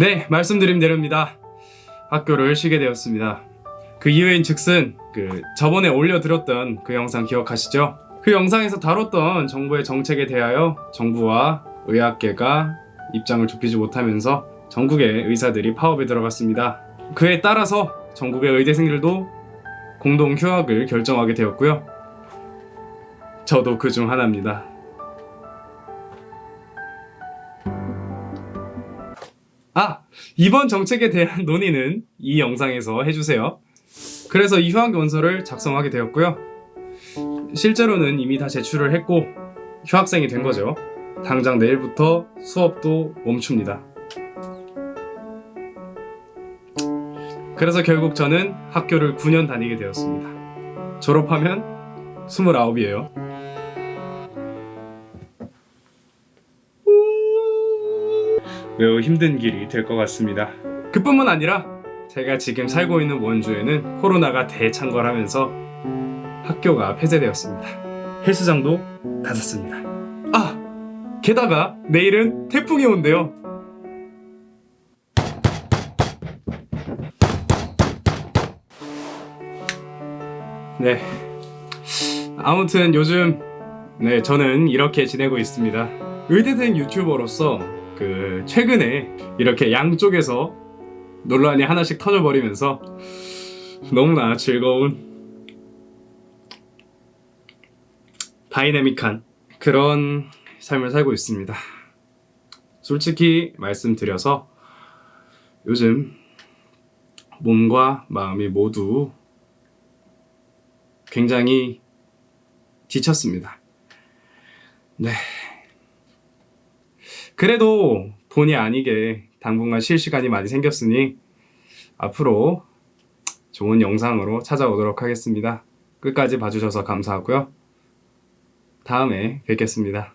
네, 말씀드린 대로입니다. 학교를 쉬게 되었습니다. 그 이유인 즉슨 그 저번에 올려드렸던 그 영상 기억하시죠? 그 영상에서 다뤘던 정부의 정책에 대하여 정부와 의학계가 입장을 좁히지 못하면서 전국의 의사들이 파업에 들어갔습니다. 그에 따라서 전국의 의대생들도 공동 휴학을 결정하게 되었고요. 저도 그 중 하나입니다. 아! 이번 정책에 대한 논의는 이 영상에서 해주세요. 그래서 이 휴학 원서를 작성하게 되었고요. 실제로는 이미 다 제출을 했고 휴학생이 된 거죠. 당장 내일부터 수업도 멈춥니다. 그래서 결국 저는 학교를 9년 다니게 되었습니다. 졸업하면 29이에요. 매우 힘든 길이 될 것 같습니다. 그뿐만 아니라 제가 지금 살고 있는 원주에는 코로나가 대창궐하면서 학교가 폐쇄되었습니다. 헬스장도 닫았습니다. 아! 게다가 내일은 태풍이 온대요. 네. 아무튼 요즘 네, 저는 이렇게 지내고 있습니다. 의대생 유튜버로서 그 최근에 이렇게 양쪽에서 논란이 하나씩 터져버리면서 너무나 즐거운 다이내믹한 그런 삶을 살고 있습니다. 솔직히 말씀드려서 요즘 몸과 마음이 모두 굉장히 지쳤습니다. 네. 그래도 본의 아니게 당분간 쉴 시간이 많이 생겼으니 앞으로 좋은 영상으로 찾아오도록 하겠습니다. 끝까지 봐주셔서 감사하고요. 다음에 뵙겠습니다.